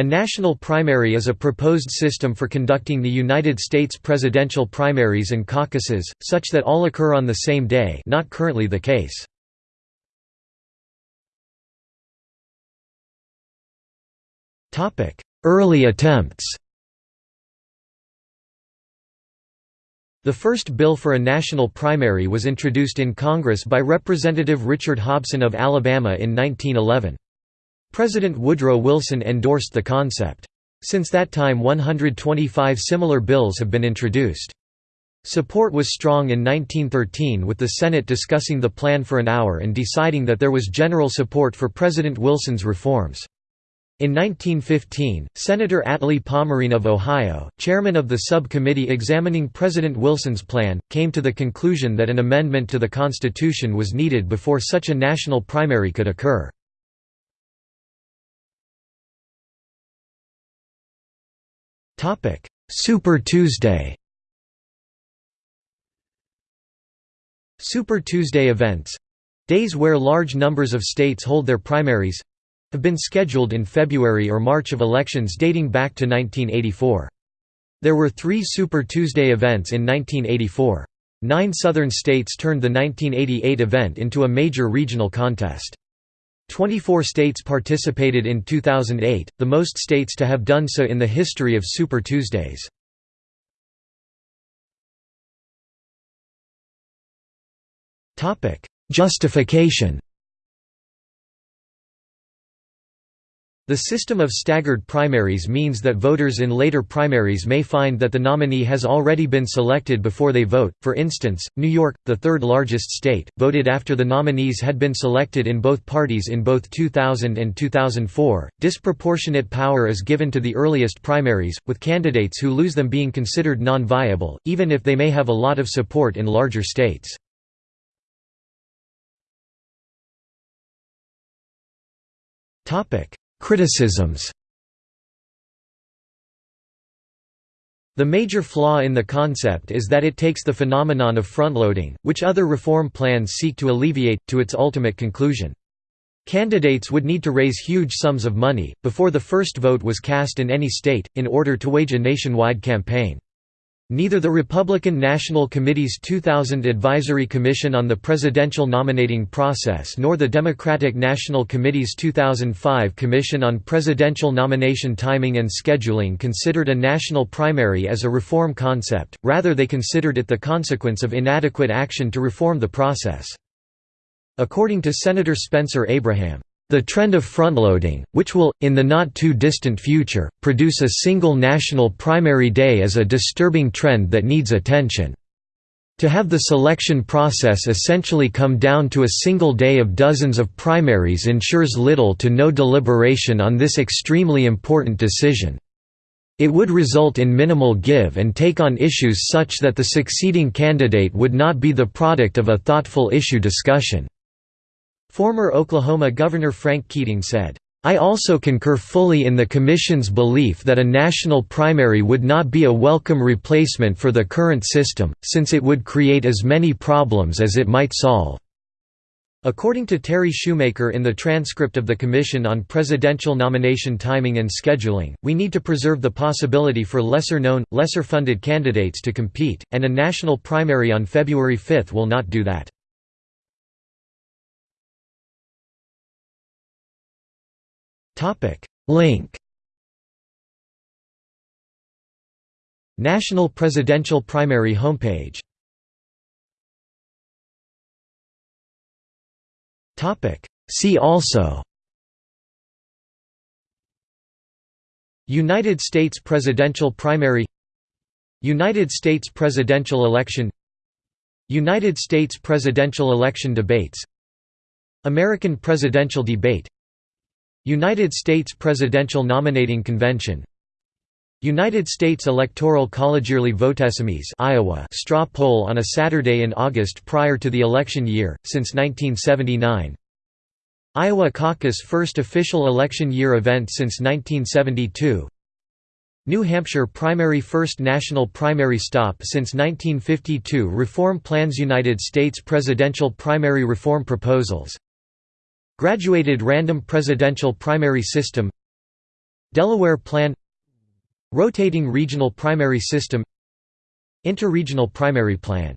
A national primary is a proposed system for conducting the United States presidential primaries and caucuses, such that all occur on the same day not currently the case. Early attempts The first bill for a national primary was introduced in Congress by Representative Richmond Hobson of Alabama in 1911. President Woodrow Wilson endorsed the concept. Since that time 125 similar bills have been introduced. Support was strong in 1913 with the Senate discussing the plan for an hour and deciding that there was general support for President Wilson's reforms. In 1915, Senator Atlee Pomerene of Ohio, chairman of the subcommittee examining President Wilson's plan, came to the conclusion that an amendment to the Constitution was needed before such a national primary could occur. Super Tuesday Super Tuesday events—days where large numbers of states hold their primaries—have been scheduled in February or March of elections dating back to 1984. There were three Super Tuesday events in 1984. Nine southern states turned the 1988 event into a major regional contest. 24 states participated in 2008, the most states to have done so in the history of Super Tuesdays. Justification The system of staggered primaries means that voters in later primaries may find that the nominee has already been selected before they vote. For instance, New York, the third largest state, voted after the nominees had been selected in both parties in both 2000 and 2004. Disproportionate power is given to the earliest primaries, with candidates who lose them being considered non viable, even if they may have a lot of support in larger states. Topic Criticisms The major flaw in the concept is that it takes the phenomenon of frontloading, which other reform plans seek to alleviate, to its ultimate conclusion. Candidates would need to raise huge sums of money, before the first vote was cast in any state, in order to wage a nationwide campaign. Neither the Republican National Committee's 2000 Advisory Commission on the Presidential Nominating Process nor the Democratic National Committee's 2005 Commission on Presidential Nomination Timing and Scheduling considered a national primary as a reform concept, rather they considered it the consequence of inadequate action to reform the process. According to Senator Spencer Abraham, the trend of frontloading, which will, in the not-too-distant future, produce a single national primary day is a disturbing trend that needs attention. To have the selection process essentially come down to a single day of dozens of primaries ensures little to no deliberation on this extremely important decision. It would result in minimal give and take on issues such that the succeeding candidate would not be the product of a thoughtful issue discussion. Former Oklahoma Governor Frank Keating said, I also concur fully in the Commission's belief that a national primary would not be a welcome replacement for the current system, since it would create as many problems as it might solve. According to Terry Shumaker in the transcript of the Commission on Presidential Nomination Timing and Scheduling, we need to preserve the possibility for lesser-known, lesser-funded candidates to compete, and a national primary on February 5 will not do that. Link. National Presidential Primary homepage. See also. United States presidential primary. United States presidential election. United States presidential election debates. American presidential debate United States Presidential Nominating Convention. United States Electoral College Yearly Votesimies Iowa straw poll on a Saturday in August prior to the election year, since 1979 Iowa caucus first official election year event since 1972 New Hampshire primary first national primary stop since 1952 Reform plans United States presidential primary reform proposals Graduated random presidential primary system Delaware Plan Rotating Regional Primary System Interregional Primary Plan